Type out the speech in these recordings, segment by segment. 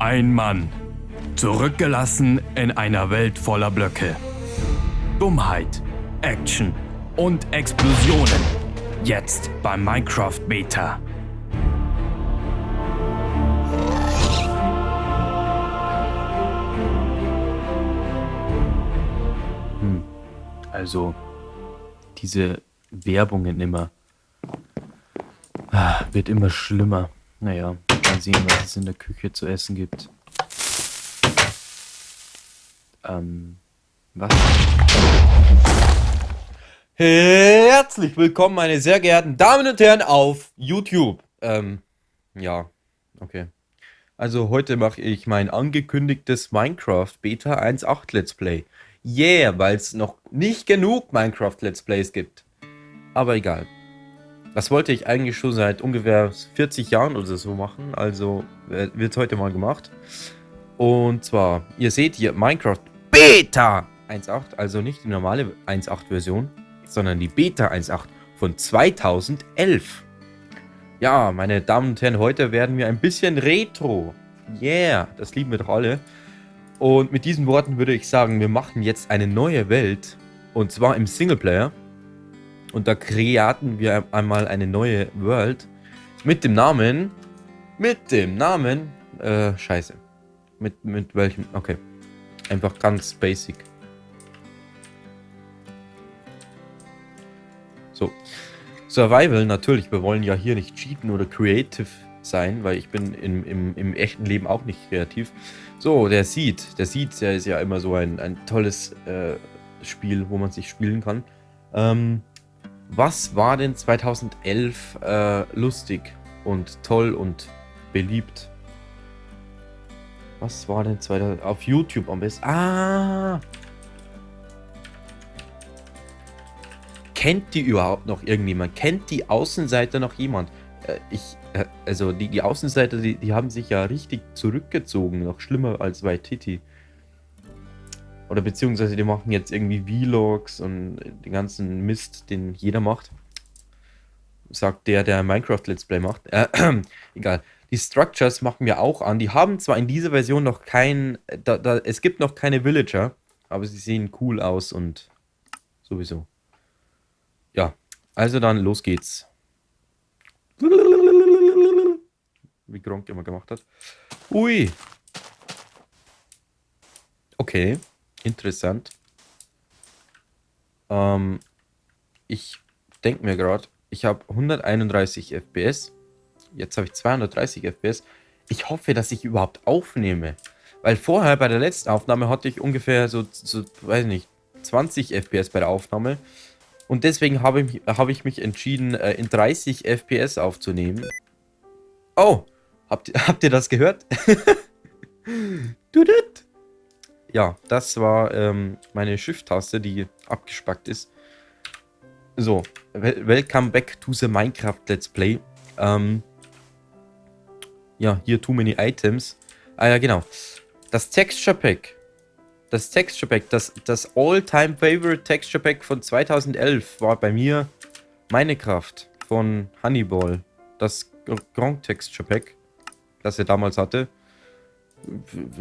Ein Mann. Zurückgelassen in einer Welt voller Blöcke. Dummheit, Action und Explosionen. Jetzt beim Minecraft Beta. Hm. Also, diese Werbungen immer. Ah, wird immer schlimmer. Naja, mal sehen, was es in der Küche zu essen gibt. Ähm, was? Herzlich willkommen, meine sehr geehrten Damen und Herren, auf YouTube. Ähm, ja, okay. Also heute mache ich mein angekündigtes Minecraft Beta 1.8 Let's Play. Yeah, weil es noch nicht genug Minecraft Let's Plays gibt. Aber egal. Das wollte ich eigentlich schon seit ungefähr 40 Jahren oder so machen, also wird heute mal gemacht. Und zwar, ihr seht hier Minecraft Beta 1.8, also nicht die normale 1.8 Version, sondern die Beta 1.8 von 2011. Ja, meine Damen und Herren, heute werden wir ein bisschen Retro. Yeah, das lieben wir doch alle. Und mit diesen Worten würde ich sagen, wir machen jetzt eine neue Welt. Und zwar im Singleplayer. Und da kreaten wir einmal eine neue World. Mit dem Namen... Mit dem Namen... Äh, scheiße. Mit, mit welchem... Okay. Einfach ganz basic. So. Survival, natürlich, wir wollen ja hier nicht cheaten oder creative sein, weil ich bin im, im, im echten Leben auch nicht kreativ. So, der Seed. Der Seed, der ist ja immer so ein, ein tolles äh, Spiel, wo man sich spielen kann. Ähm, was war denn 2011 äh, lustig und toll und beliebt? Was war denn 2011 auf YouTube am besten? Ah! Kennt die überhaupt noch irgendjemand? Kennt die Außenseiter noch jemand? Äh, ich, äh, also die, die Außenseiter, die, die haben sich ja richtig zurückgezogen. Noch schlimmer als bei Titi. Oder beziehungsweise die machen jetzt irgendwie Vlogs und den ganzen Mist, den jeder macht. Sagt der, der Minecraft Let's Play macht. Äh, egal. Die Structures machen wir auch an. Die haben zwar in dieser Version noch kein... Da, da, es gibt noch keine Villager, aber sie sehen cool aus und sowieso. Ja, also dann los geht's. Wie Gronk immer gemacht hat. Ui. Okay, interessant. Ähm, ich denke mir gerade, ich habe 131 FPS. Jetzt habe ich 230 FPS. Ich hoffe, dass ich überhaupt aufnehme. Weil vorher bei der letzten Aufnahme hatte ich ungefähr so, so weiß nicht, 20 FPS bei der Aufnahme. Und deswegen habe ich, hab ich mich entschieden, äh, in 30 FPS aufzunehmen. Oh, habt, habt ihr das gehört? ja, das war ähm, meine Shift-Taste, die abgespackt ist. So, welcome back to the Minecraft Let's Play. Ähm, ja, hier too many items. Ah ja, genau. Das Texture Pack das Texture Pack, das, das All-Time Favorite Texture Pack von 2011 war bei mir Minecraft von Honeyball. Das Grand Texture Pack, das er damals hatte.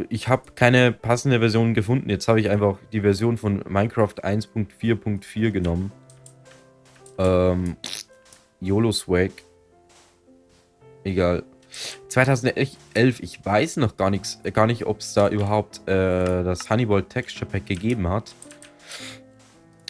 Ich habe keine passende Version gefunden. Jetzt habe ich einfach die Version von Minecraft 1.4.4 genommen. Ähm, YOLO Swag. Egal. 2011, ich weiß noch gar nichts, äh, gar nicht, ob es da überhaupt äh, das Honeyball Texture Pack gegeben hat.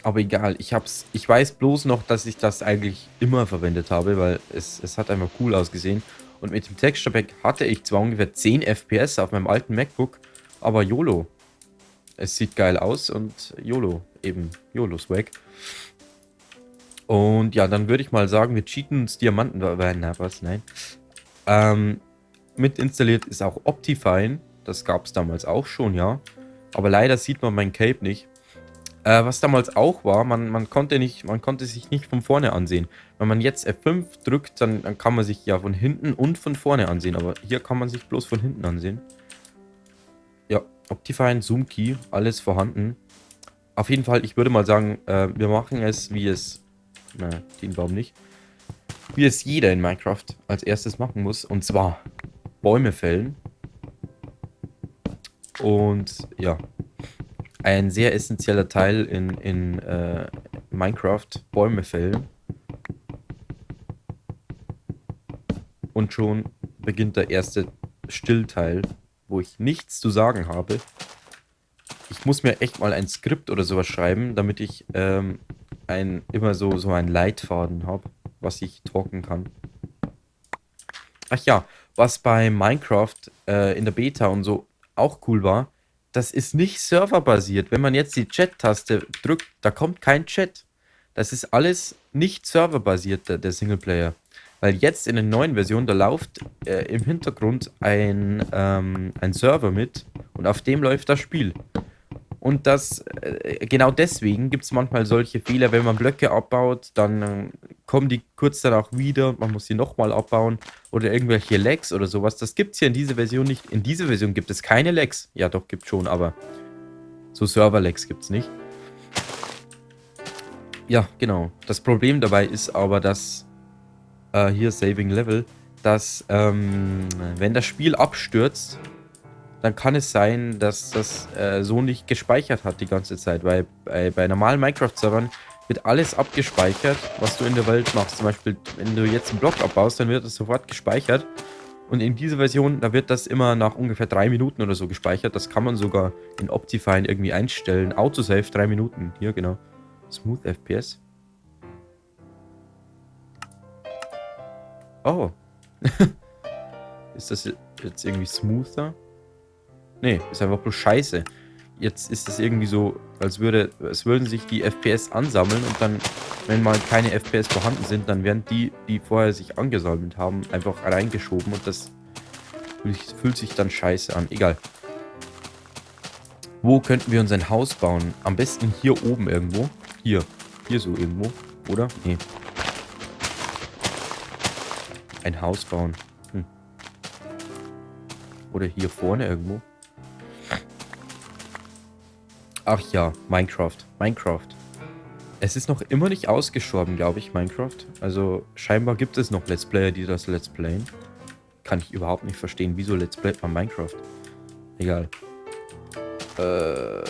Aber egal, ich hab's, ich weiß bloß noch, dass ich das eigentlich immer verwendet habe, weil es, es hat einfach cool ausgesehen. Und mit dem Texture Pack hatte ich zwar ungefähr 10 FPS auf meinem alten MacBook, aber YOLO. Es sieht geil aus und YOLO, eben YOLO-Swag. Und ja, dann würde ich mal sagen, wir cheaten uns Diamanten. Na, was? Nein. Ähm, mit installiert ist auch Optifine. Das gab es damals auch schon, ja. Aber leider sieht man mein Cape nicht. Äh, was damals auch war, man, man, konnte nicht, man konnte sich nicht von vorne ansehen. Wenn man jetzt F5 drückt, dann, dann kann man sich ja von hinten und von vorne ansehen. Aber hier kann man sich bloß von hinten ansehen. Ja, Optifine, Zoom Key, alles vorhanden. Auf jeden Fall, ich würde mal sagen, äh, wir machen es, wie es... Na, den Baum nicht wie es jeder in Minecraft als erstes machen muss. Und zwar Bäume fällen. Und ja, ein sehr essentieller Teil in, in äh, Minecraft, Bäume fällen. Und schon beginnt der erste Stillteil, wo ich nichts zu sagen habe. Ich muss mir echt mal ein Skript oder sowas schreiben, damit ich ähm, ein, immer so, so einen Leitfaden habe, was ich talken kann. Ach ja, was bei Minecraft äh, in der Beta und so auch cool war, das ist nicht serverbasiert. Wenn man jetzt die Chat-Taste drückt, da kommt kein Chat. Das ist alles nicht serverbasiert, der, der Singleplayer. Weil jetzt in der neuen Version, da läuft äh, im Hintergrund ein, ähm, ein Server mit und auf dem läuft das Spiel. Und das, äh, genau deswegen gibt es manchmal solche Fehler, wenn man Blöcke abbaut, dann äh, kommen die kurz danach wieder, man muss sie nochmal abbauen oder irgendwelche Lags oder sowas. Das gibt es hier in dieser Version nicht. In dieser Version gibt es keine Lags. Ja, doch, gibt schon, aber so Server-Lags gibt es nicht. Ja, genau. Das Problem dabei ist aber, dass äh, hier Saving Level, dass ähm, wenn das Spiel abstürzt, dann kann es sein, dass das äh, so nicht gespeichert hat die ganze Zeit, weil bei, bei normalen Minecraft-Servern wird alles abgespeichert, was du in der Welt machst. Zum Beispiel, wenn du jetzt einen Block abbaust, dann wird das sofort gespeichert. Und in dieser Version, da wird das immer nach ungefähr drei Minuten oder so gespeichert. Das kann man sogar in Optifine irgendwie einstellen. Autosave drei Minuten. Hier, genau. Smooth FPS. Oh. ist das jetzt irgendwie smoother? Nee, ist einfach bloß scheiße. Jetzt ist es irgendwie so, als würde, es würden sich die FPS ansammeln und dann, wenn mal keine FPS vorhanden sind, dann werden die, die vorher sich angesammelt haben, einfach reingeschoben und das fühlt sich dann scheiße an. Egal. Wo könnten wir uns ein Haus bauen? Am besten hier oben irgendwo. Hier. Hier so irgendwo. Oder? Nee. Ein Haus bauen. Hm. Oder hier vorne irgendwo. Ach ja, Minecraft. Minecraft. Es ist noch immer nicht ausgestorben, glaube ich, Minecraft. Also scheinbar gibt es noch Let's Player, die das Let's Playen. Kann ich überhaupt nicht verstehen. Wieso Let's Play bei Minecraft? Egal. Äh,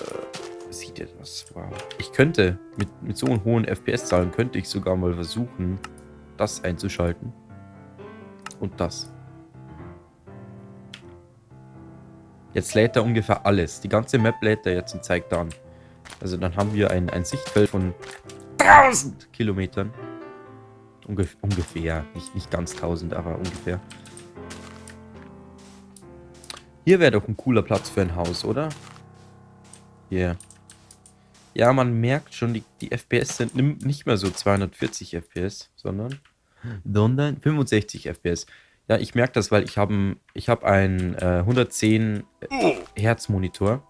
sieht ihr das? Wow. Ich könnte, mit, mit so hohen FPS-Zahlen, könnte ich sogar mal versuchen, das einzuschalten. Und das. Jetzt lädt er ungefähr alles. Die ganze Map lädt er jetzt und zeigt an. Also dann haben wir ein, ein Sichtfeld von 1000 Kilometern. Ungef ungefähr. Nicht, nicht ganz 1000, aber ungefähr. Hier wäre doch ein cooler Platz für ein Haus, oder? Yeah. Ja, man merkt schon, die, die FPS sind nicht mehr so 240 FPS, sondern, sondern 65 FPS. Ja, ich merke das, weil ich habe ich hab einen äh, 110 Hertz Monitor.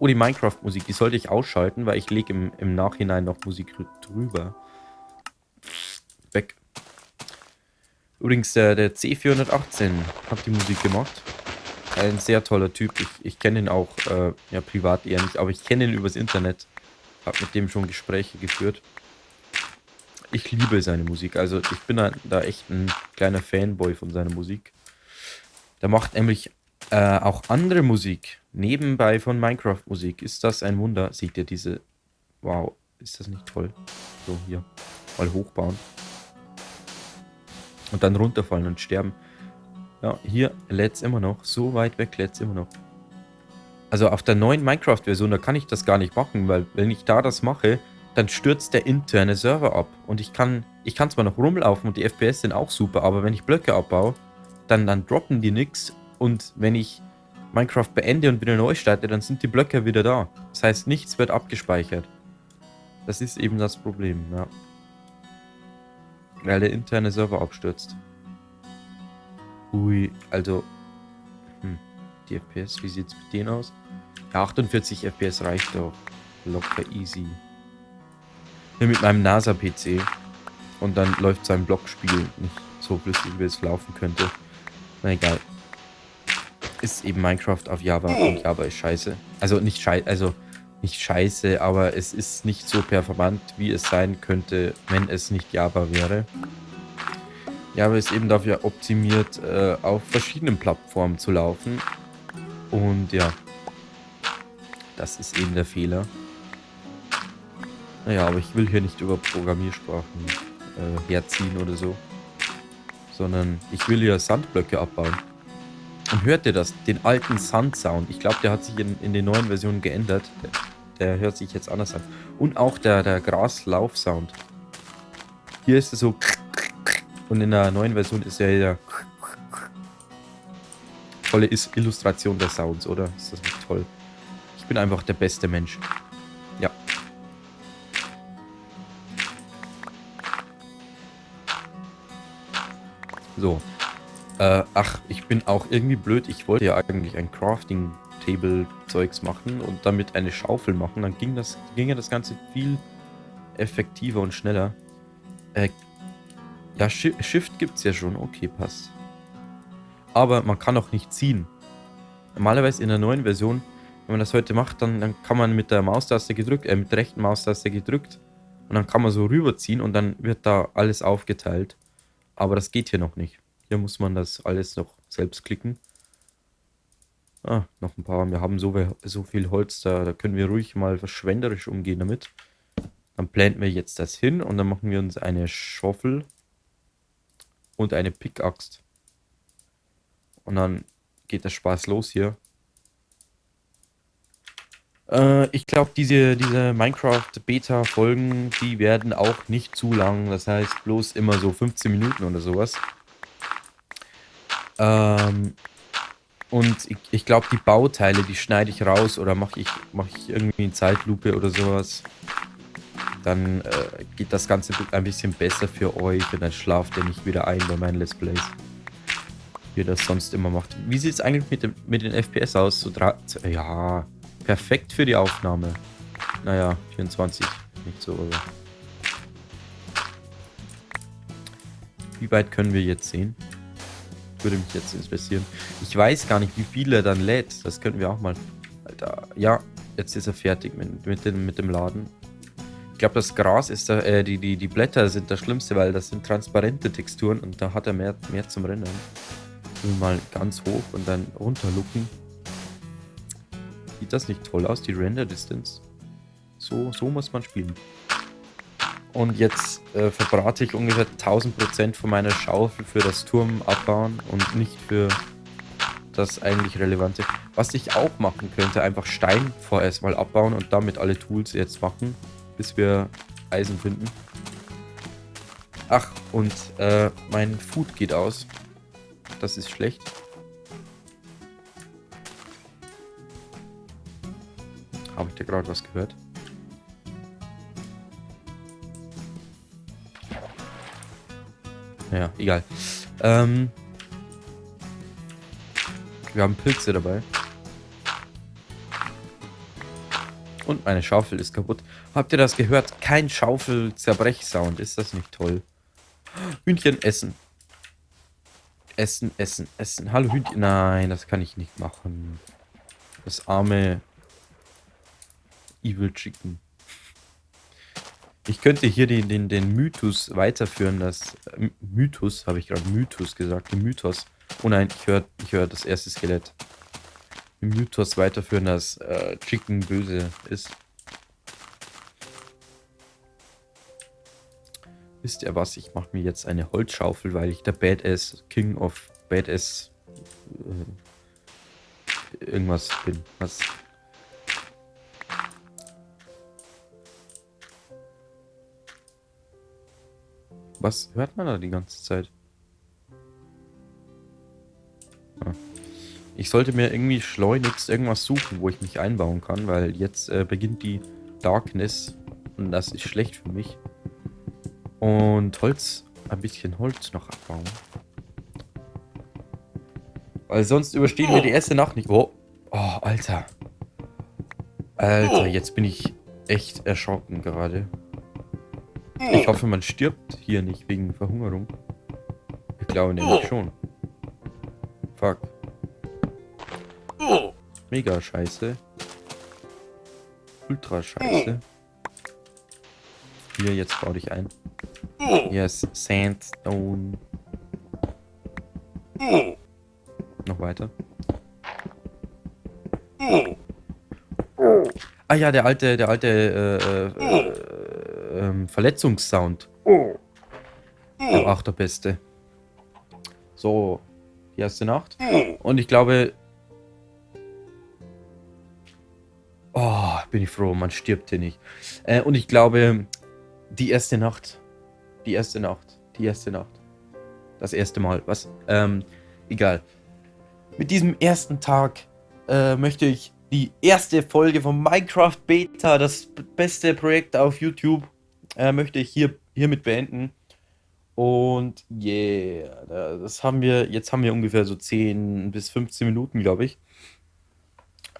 Oh, die Minecraft-Musik, die sollte ich ausschalten, weil ich lege im, im Nachhinein noch Musik drüber. Weg. Übrigens, der, der C418 hat die Musik gemacht. Ein sehr toller Typ. Ich, ich kenne ihn auch äh, ja, privat eher nicht, aber ich kenne ihn übers Internet. Hab mit dem schon Gespräche geführt ich liebe seine Musik. Also ich bin da, da echt ein kleiner Fanboy von seiner Musik. Der macht nämlich äh, auch andere Musik nebenbei von Minecraft-Musik. Ist das ein Wunder? Seht ihr diese... Wow, ist das nicht toll? So, hier. Mal hochbauen. Und dann runterfallen und sterben. Ja, hier lädt es immer noch. So weit weg lädt es immer noch. Also auf der neuen Minecraft-Version, da kann ich das gar nicht machen, weil wenn ich da das mache, dann stürzt der interne Server ab. Und ich kann, ich kann zwar noch rumlaufen und die FPS sind auch super, aber wenn ich Blöcke abbaue, dann, dann droppen die nix. Und wenn ich Minecraft beende und wieder neu starte, dann sind die Blöcke wieder da. Das heißt, nichts wird abgespeichert. Das ist eben das Problem, ja. Weil der interne Server abstürzt. Ui, also... Hm, die FPS, wie sieht es mit denen aus? Ja, 48 FPS reicht doch. Locker easy mit meinem NASA-PC. Und dann läuft sein Blockspiel nicht so flüssig, wie es laufen könnte. Na egal. Ist eben Minecraft auf Java und Java ist scheiße. Also nicht scheiße, also nicht scheiße, aber es ist nicht so performant, wie es sein könnte, wenn es nicht Java wäre. Java ist eben dafür optimiert, äh, auf verschiedenen Plattformen zu laufen. Und ja, Das ist eben der Fehler. Naja, aber ich will hier nicht über Programmiersprachen äh, herziehen oder so. Sondern ich will hier Sandblöcke abbauen. Und hört ihr das? Den alten Sandsound. Ich glaube, der hat sich in, in den neuen Versionen geändert. Der, der, hört sich jetzt anders an. Und auch der, der Graslauf-Sound. Hier ist es so... Und in der neuen Version ist er ja... Tolle Illustration der Sounds, oder? Ist das nicht toll? Ich bin einfach der beste Mensch. So. Äh, ach, ich bin auch irgendwie blöd. Ich wollte ja eigentlich ein Crafting-Table-Zeugs machen und damit eine Schaufel machen. Dann ging das, ging ja das Ganze viel effektiver und schneller. Äh, ja, Sh Shift gibt's ja schon. Okay, passt. Aber man kann auch nicht ziehen. Normalerweise in der neuen Version, wenn man das heute macht, dann, dann kann man mit der Maustaste gedrückt, äh, mit der rechten Maustaste gedrückt und dann kann man so rüberziehen und dann wird da alles aufgeteilt. Aber das geht hier noch nicht. Hier muss man das alles noch selbst klicken. Ah, noch ein paar. Wir haben so, so viel Holz, da, da können wir ruhig mal verschwenderisch umgehen damit. Dann planten wir jetzt das hin und dann machen wir uns eine Schaufel und eine Pickaxe. Und dann geht der Spaß los hier. Äh, ich glaube, diese, diese Minecraft-Beta-Folgen, die werden auch nicht zu lang. Das heißt, bloß immer so 15 Minuten oder sowas. Ähm, und ich, ich glaube, die Bauteile, die schneide ich raus oder mache ich, mach ich irgendwie in Zeitlupe oder sowas. Dann äh, geht das Ganze ein bisschen besser für euch und dann schlaft ihr nicht wieder ein bei meinen Let's Plays. Wie ihr das sonst immer macht. Wie sieht es eigentlich mit, dem, mit den FPS aus? So ja, perfekt für die Aufnahme. Naja, 24, nicht so, aber... Wie weit können wir jetzt sehen? würde mich jetzt interessieren. Ich weiß gar nicht, wie viel er dann lädt. Das könnten wir auch mal... Alter, ja, jetzt ist er fertig mit, mit, dem, mit dem Laden. Ich glaube, das Gras ist da, äh, die, die, die Blätter sind das Schlimmste, weil das sind transparente Texturen und da hat er mehr, mehr zum Rennen. Mal ganz hoch und dann runter looken. Das nicht toll aus, die Render Distance? So, so muss man spielen. Und jetzt äh, verbrate ich ungefähr 1000% von meiner Schaufel für das Turm abbauen und nicht für das eigentlich Relevante. Was ich auch machen könnte, einfach Stein vorerst mal abbauen und damit alle Tools jetzt machen, bis wir Eisen finden. Ach, und äh, mein Food geht aus. Das ist schlecht. Habe ich da gerade was gehört? Ja, egal. Ähm, wir haben Pilze dabei. Und meine Schaufel ist kaputt. Habt ihr das gehört? Kein Schaufel-Zerbrech-Sound. Ist das nicht toll? Hühnchen essen. Essen, essen, essen. Hallo Hühnchen. Nein, das kann ich nicht machen. Das arme Evil Chicken. Ich könnte hier den, den, den Mythos weiterführen, das äh, Mythos, habe ich gerade Mythos gesagt, den Mythos. Oh nein, ich höre ich hör das erste Skelett. Den Mythos weiterführen, dass äh, Chicken böse ist. Wisst ihr was? Ich mache mir jetzt eine Holzschaufel, weil ich der Badass King of Badass äh, irgendwas bin. Was Was hört man da die ganze Zeit? Ah. Ich sollte mir irgendwie schleunigst irgendwas suchen, wo ich mich einbauen kann, weil jetzt äh, beginnt die Darkness und das ist schlecht für mich. Und Holz, ein bisschen Holz noch abbauen. Weil sonst überstehen wir die erste Nacht nicht. Oh, oh Alter. Alter, jetzt bin ich echt erschrocken gerade. Ich hoffe, man stirbt hier nicht wegen Verhungerung. Ich glaube nämlich schon. Fuck. Mega scheiße. Ultra scheiße. Hier, jetzt baue dich ein. Yes, Sandstone. Noch weiter. Ah ja, der alte, der alte äh, äh, ähm, Verletzungssound. Der war auch der beste. So, die erste Nacht. Und ich glaube... Oh, bin ich froh, man stirbt hier nicht. Äh, und ich glaube, die erste Nacht. Die erste Nacht. Die erste Nacht. Das erste Mal. Was? Ähm, egal. Mit diesem ersten Tag äh, möchte ich die erste Folge von Minecraft Beta, das beste Projekt auf YouTube, äh, möchte ich hier hiermit beenden. Und yeah, das haben wir, jetzt haben wir ungefähr so 10 bis 15 Minuten, glaube ich.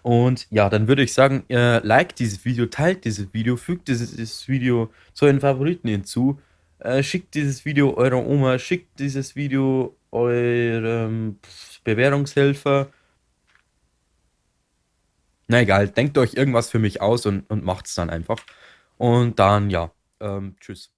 Und ja, dann würde ich sagen, äh, liked dieses Video, teilt dieses Video, fügt dieses, Video zu euren Favoriten hinzu, äh, schickt dieses Video eurer Oma, schickt dieses Video eurem Bewährungshelfer. Na egal, denkt euch irgendwas für mich aus und, und macht's dann einfach. Und dann, ja, ähm, tschüss.